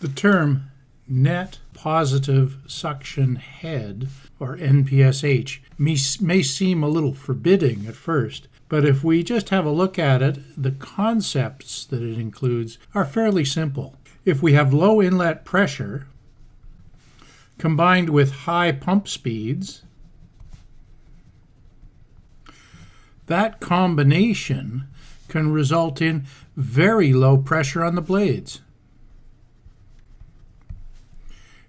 The term net positive suction head, or NPSH, may, seem a little forbidding at first, but if we just have a look at it, the concepts that it includes are fairly simple. If we have low inlet pressure combined with high pump speeds, that combination can result in very low pressure on the blades.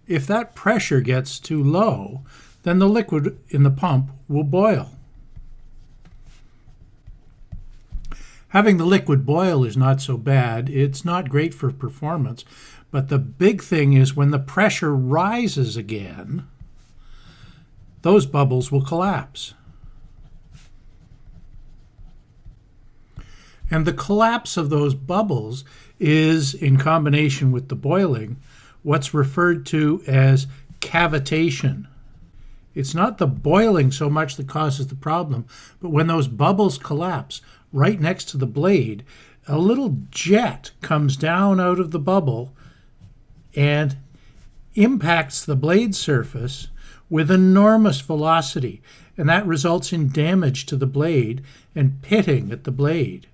If that pressure gets too low, then the liquid in the pump will boil. Having the liquid boil is not so bad. It's not great for performance. But the big thing is when the pressure rises again, those bubbles will collapse. And the collapse of those bubbles is, in combination with the boiling, what's referred to as cavitation. It's not the boiling so much that causes the problem, but when those bubbles collapse right next to the blade, a little jet comes down out of the bubble and impacts the blade surface with enormous velocity, and that results in damage to the blade and pitting at the blade.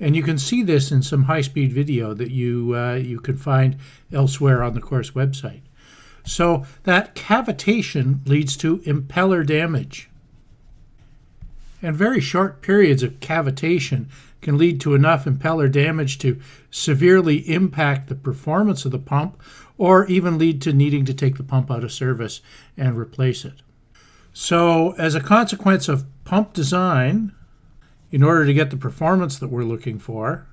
And you can see this in some high-speed video that you, uh, you can find elsewhere on the course website. So that cavitation leads to impeller damage. And very short periods of cavitation can lead to enough impeller damage to severely impact the performance of the pump or even lead to needing to take the pump out of service and replace it. So as a consequence of pump design, in order to get the performance that we're looking for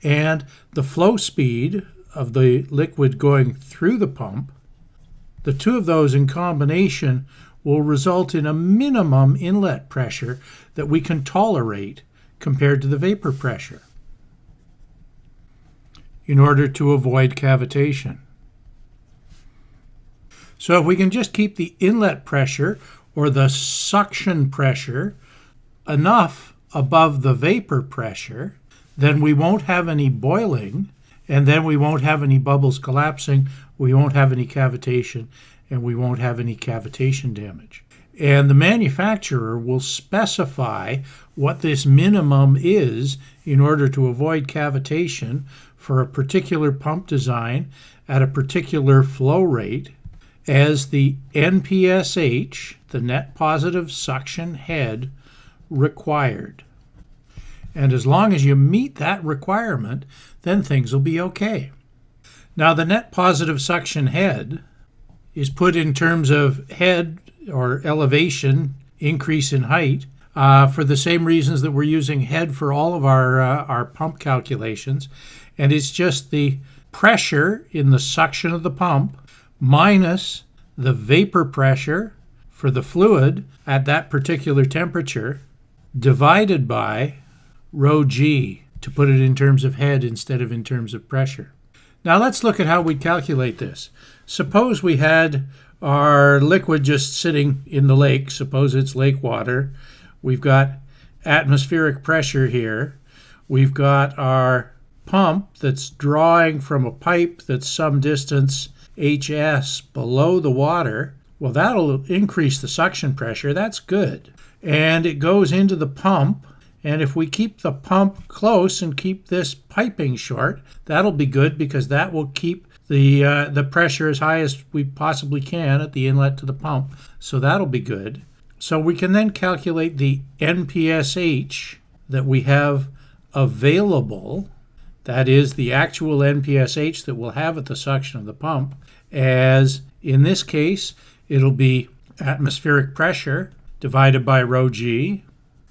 and the flow speed of the liquid going through the pump, the two of those in combination will result in a minimum inlet pressure that we can tolerate compared to the vapor pressure in order to avoid cavitation. So if we can just keep the inlet pressure or the suction pressure enough above the vapor pressure, then we won't have any boiling, and then we won't have any bubbles collapsing, we won't have any cavitation, and we won't have any cavitation damage. And the manufacturer will specify what this minimum is in order to avoid cavitation for a particular pump design at a particular flow rate as the NPSH, the net positive suction head, required. And as long as you meet that requirement, then things will be okay. Now, the net positive suction head is put in terms of head or elevation, increase in height, uh, for the same reasons that we're using head for all of our, uh, our pump calculations. And it's just the pressure in the suction of the pump minus the vapor pressure for the fluid at that particular temperature divided by rho g to put it in terms of head instead of in terms of pressure. Now let's look at how we calculate this. Suppose we had our liquid just sitting in the lake. Suppose it's lake water. We've got atmospheric pressure here. We've got our pump that's drawing from a pipe that's some distance HS below the water. Well, that'll increase the suction pressure. That's good. And it goes into the pump. And if we keep the pump close and keep this piping short, that'll be good because that will keep the uh, the pressure as high as we possibly can at the inlet to the pump. So that'll be good. So we can then calculate the NPSH that we have available, that is the actual NPSH that we'll have at the suction of the pump, as in this case, it'll be atmospheric pressure divided by rho g.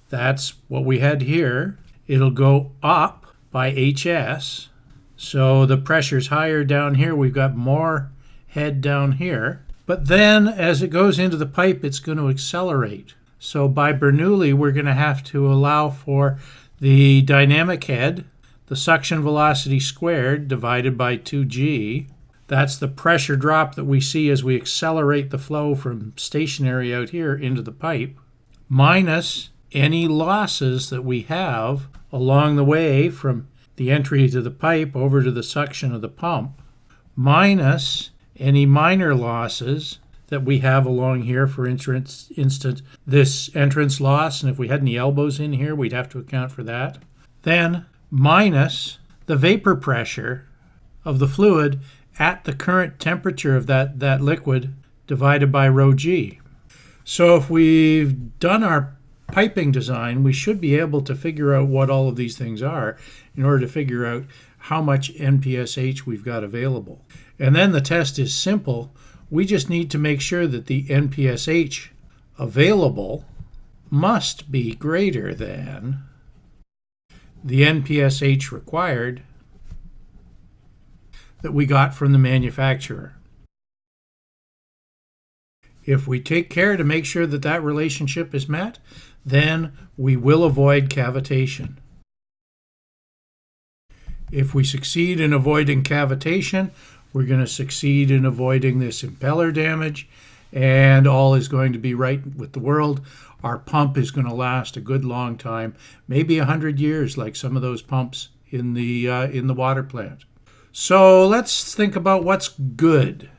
That's what we had here. It'll go up by HS. So the pressure's higher down here. We've got more head down here. But then as it goes into the pipe, it's going to accelerate. So by Bernoulli, we're going to have to allow for the dynamic head, the suction velocity squared divided by 2g. That's the pressure drop that we see as we accelerate the flow from stationary out here into the pipe, minus any losses that we have along the way from the entry to the pipe over to the suction of the pump, minus any minor losses that we have along here. For instance, this entrance loss, and if we had any elbows in here, we'd have to account for that. Then minus the vapor pressure of the fluid at the current temperature of that, that liquid divided by rho g. So if we've done our piping design, we should be able to figure out what all of these things are in order to figure out how much NPSH we've got available. And then the test is simple. We just need to make sure that the NPSH available must be greater than the NPSH required that we got from the manufacturer. If we take care to make sure that that relationship is met, then we will avoid cavitation. If we succeed in avoiding cavitation, we're going to succeed in avoiding this impeller damage, and all is going to be right with the world. Our pump is going to last a good long time, maybe a hundred years, like some of those pumps in the uh, in the water plant. So let's think about what's good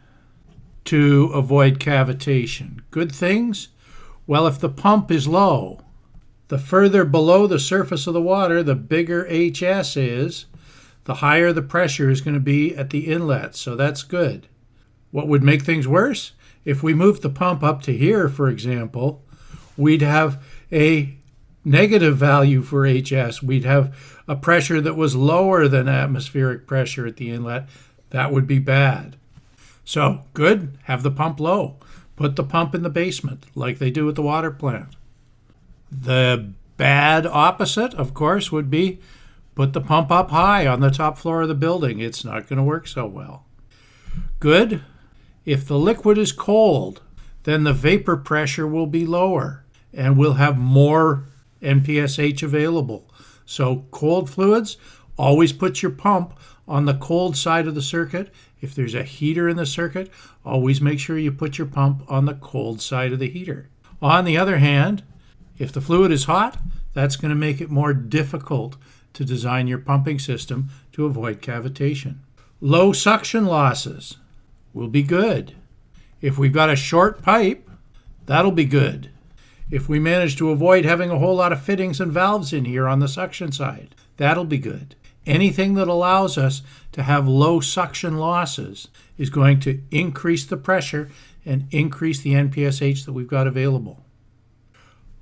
to avoid cavitation. Good things? Well, if the pump is low, the further below the surface of the water, the bigger HS is, the higher the pressure is going to be at the inlet. So that's good. What would make things worse? If we moved the pump up to here, for example, we'd have a negative value for HS. We'd have a pressure that was lower than atmospheric pressure at the inlet. That would be bad. So, good, have the pump low. Put the pump in the basement, like they do at the water plant. The bad opposite, of course, would be put the pump up high on the top floor of the building. It's not going to work so well. Good, if the liquid is cold, then the vapor pressure will be lower and we'll have more NPSH available. So cold fluids, always put your pump on the cold side of the circuit. If there's a heater in the circuit, always make sure you put your pump on the cold side of the heater. On the other hand, if the fluid is hot, that's going to make it more difficult to design your pumping system to avoid cavitation. Low suction losses will be good. If we've got a short pipe, that'll be good if we manage to avoid having a whole lot of fittings and valves in here on the suction side. That'll be good. Anything that allows us to have low suction losses is going to increase the pressure and increase the NPSH that we've got available.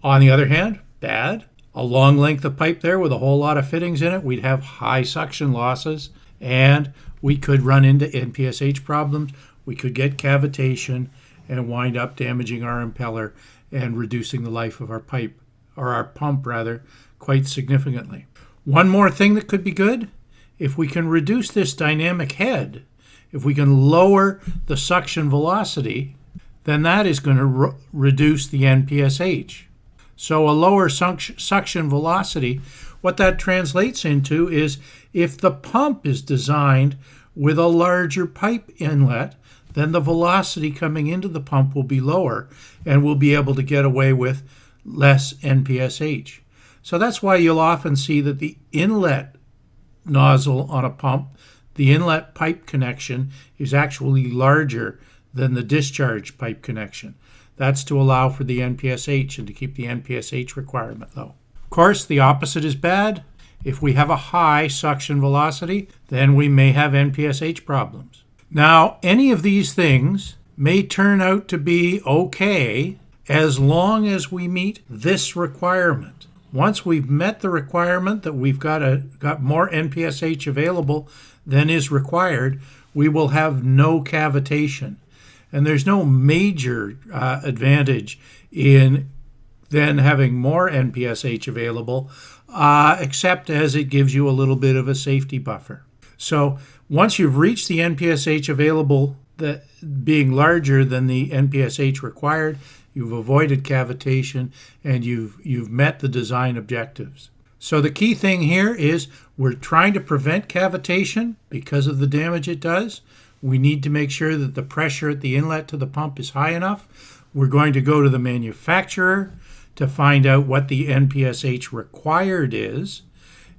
On the other hand, bad, a long length of pipe there with a whole lot of fittings in it, we'd have high suction losses and we could run into NPSH problems. We could get cavitation and wind up damaging our impeller and reducing the life of our pipe, or our pump rather, quite significantly. One more thing that could be good if we can reduce this dynamic head, if we can lower the suction velocity, then that is going to re reduce the NPSH. So a lower suction velocity, what that translates into is if the pump is designed with a larger pipe inlet, then the velocity coming into the pump will be lower and we'll be able to get away with less NPSH. So that's why you'll often see that the inlet nozzle on a pump, the inlet pipe connection, is actually larger than the discharge pipe connection. That's to allow for the NPSH and to keep the NPSH requirement low. Of course, the opposite is bad. If we have a high suction velocity, then we may have NPSH problems. Now, any of these things may turn out to be okay as long as we meet this requirement. Once we've met the requirement that we've got a got more NPSH available than is required, we will have no cavitation. And there's no major uh, advantage in then having more NPSH available, uh, except as it gives you a little bit of a safety buffer. So once you've reached the NPSH available that being larger than the NPSH required, you've avoided cavitation and you've you've met the design objectives. So the key thing here is we're trying to prevent cavitation because of the damage it does. We need to make sure that the pressure at the inlet to the pump is high enough. We're going to go to the manufacturer to find out what the NPSH required is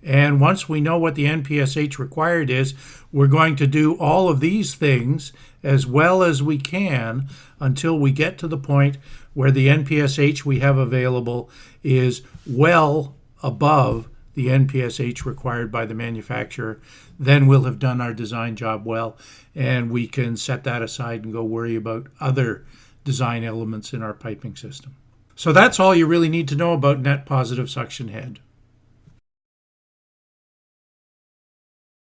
And once we know what the NPSH required is, we're going to do all of these things as well as we can until we get to the point where the NPSH we have available is well above the NPSH required by the manufacturer. Then we'll have done our design job well, and we can set that aside and go worry about other design elements in our piping system. So that's all you really need to know about net positive suction head.